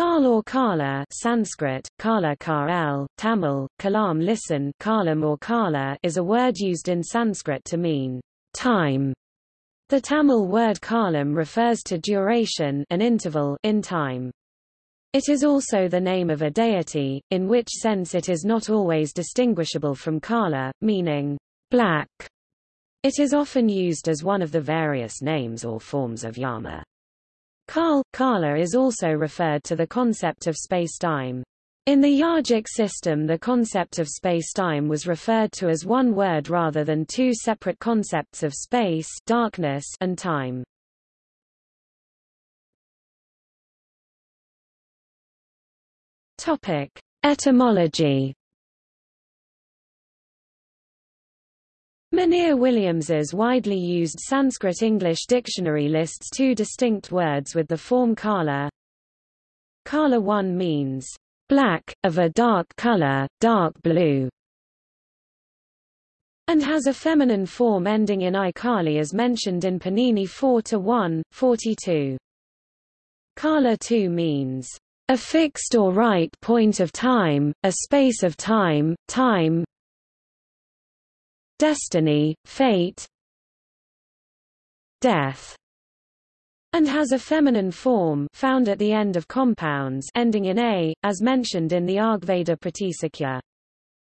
Kal or Kala Sanskrit, Kala Kal, Tamil, Kalam listen Kalam or Kala is a word used in Sanskrit to mean time. The Tamil word kalam refers to duration an interval in time. It is also the name of a deity, in which sense it is not always distinguishable from Kala, meaning black. It is often used as one of the various names or forms of Yama. Kal, Kala is also referred to the concept of spacetime. In the Yogic system the concept of spacetime was referred to as one word rather than two separate concepts of space darkness and time. Topic. Etymology Monier-Williams's widely used Sanskrit-English dictionary lists two distinct words with the form kala. Kala 1 means black, of a dark color, dark blue, and has a feminine form ending in i kali as mentioned in Panini 4 to 1, 42. Kala 2 means a fixed or right point of time, a space of time, time, destiny, fate, death, and has a feminine form found at the end of compounds ending in a, as mentioned in the Rigveda Pratisakya.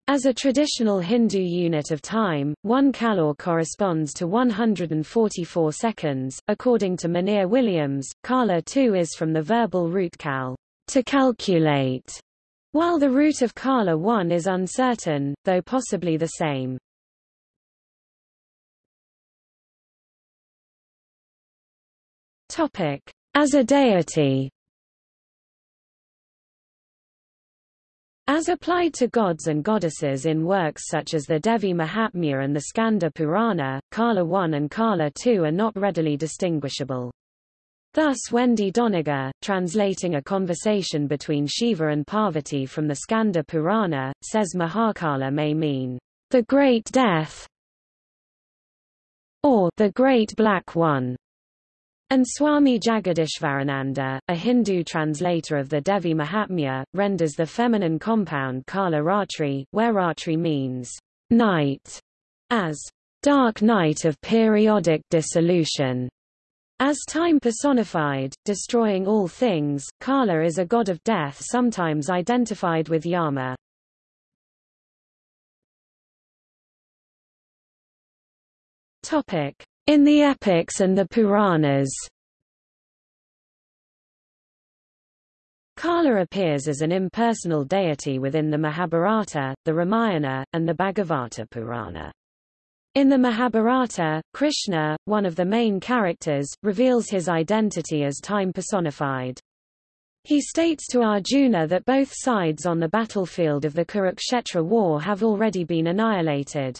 As a traditional Hindu unit of time, one kalor corresponds to 144 seconds. According to Monier-Williams, kala 2 is from the verbal root kal, to calculate, while the root of kala 1 is uncertain, though possibly the same. As a deity. As applied to gods and goddesses in works such as the Devi Mahatmya and the Skanda Purana, Kala 1 and Kala 2 are not readily distinguishable. Thus Wendy Doniger, translating a conversation between Shiva and Parvati from the Skanda Purana, says Mahakala may mean, the Great Death, or the Great Black One. And Swami Jagadishvarananda, a Hindu translator of the Devi Mahatmya, renders the feminine compound Kala Ratri, where Ratri means night, as dark night of periodic dissolution. As time personified, destroying all things, Kala is a god of death sometimes identified with Yama. Topic. In the epics and the Puranas Kala appears as an impersonal deity within the Mahabharata, the Ramayana, and the Bhagavata Purana. In the Mahabharata, Krishna, one of the main characters, reveals his identity as time personified. He states to Arjuna that both sides on the battlefield of the Kurukshetra war have already been annihilated.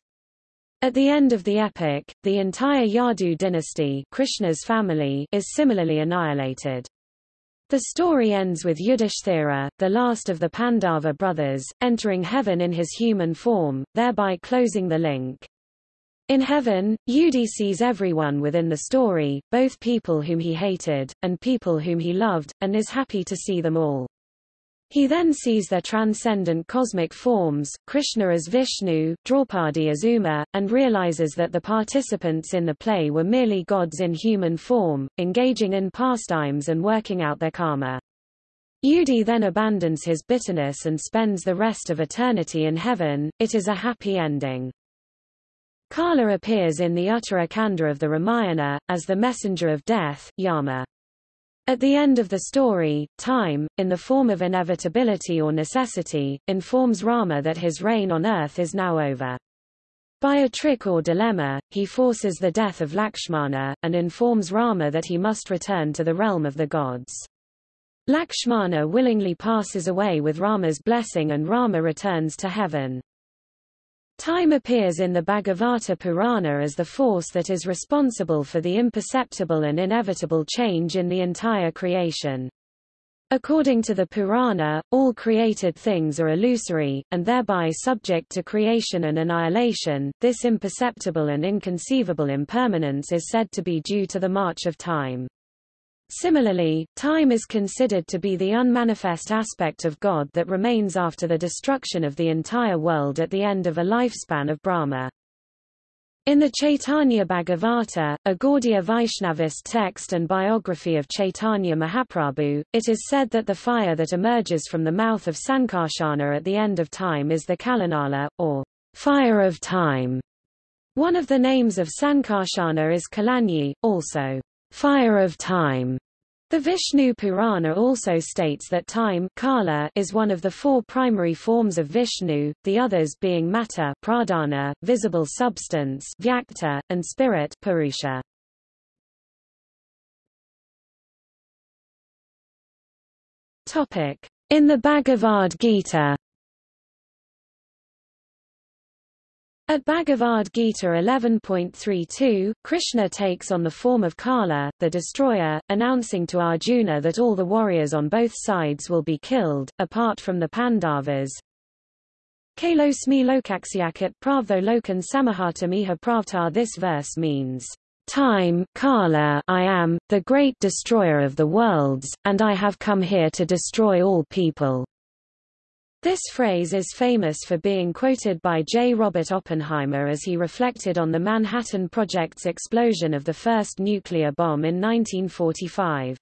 At the end of the epic, the entire Yadu dynasty Krishna's family is similarly annihilated. The story ends with Yudhishthira, the last of the Pandava brothers, entering heaven in his human form, thereby closing the link. In heaven, Yudi sees everyone within the story, both people whom he hated, and people whom he loved, and is happy to see them all. He then sees their transcendent cosmic forms, Krishna as Vishnu, Draupadi as Uma, and realizes that the participants in the play were merely gods in human form, engaging in pastimes and working out their karma. Yudi then abandons his bitterness and spends the rest of eternity in heaven. It is a happy ending. Kala appears in the Uttara Kanda of the Ramayana, as the messenger of death, Yama. At the end of the story, time, in the form of inevitability or necessity, informs Rama that his reign on earth is now over. By a trick or dilemma, he forces the death of Lakshmana, and informs Rama that he must return to the realm of the gods. Lakshmana willingly passes away with Rama's blessing and Rama returns to heaven. Time appears in the Bhagavata Purana as the force that is responsible for the imperceptible and inevitable change in the entire creation. According to the Purana, all created things are illusory, and thereby subject to creation and annihilation. This imperceptible and inconceivable impermanence is said to be due to the march of time. Similarly, time is considered to be the unmanifest aspect of God that remains after the destruction of the entire world at the end of a lifespan of Brahma. In the Chaitanya Bhagavata, a Gaudiya Vaishnavist text and biography of Chaitanya Mahaprabhu, it is said that the fire that emerges from the mouth of Sankarshana at the end of time is the Kalanala, or fire of time. One of the names of Sankarshana is Kalagni, also fire of time. The Vishnu Purana also states that time kala is one of the four primary forms of Vishnu, the others being matter pradhana, visible substance vyakta, and spirit purusha. In the Bhagavad Gita At Bhagavad Gita 11.32, Krishna takes on the form of Kala, the destroyer, announcing to Arjuna that all the warriors on both sides will be killed, apart from the Pandavas. Kalosmi lokaksyakat pravtho lokan samahatamiha pravtar This verse means, Time Kala I am, the great destroyer of the worlds, and I have come here to destroy all people. This phrase is famous for being quoted by J. Robert Oppenheimer as he reflected on the Manhattan Project's explosion of the first nuclear bomb in 1945.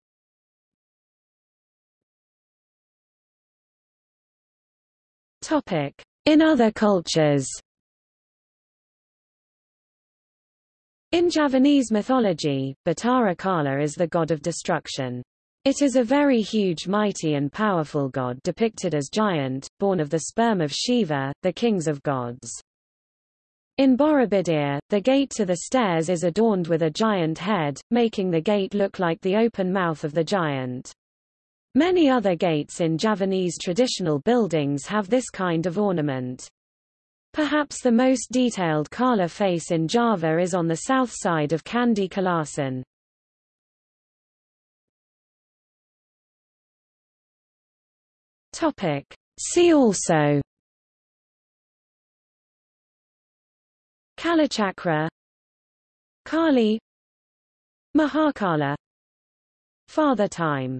In other cultures In Javanese mythology, Batara Kala is the god of destruction. It is a very huge mighty and powerful god depicted as giant, born of the sperm of Shiva, the kings of gods. In Borobudur, the gate to the stairs is adorned with a giant head, making the gate look like the open mouth of the giant. Many other gates in Javanese traditional buildings have this kind of ornament. Perhaps the most detailed Kala face in Java is on the south side of Candi Kalasan. Topic. See also. Kalachakra. Kali. Mahakala. Father Time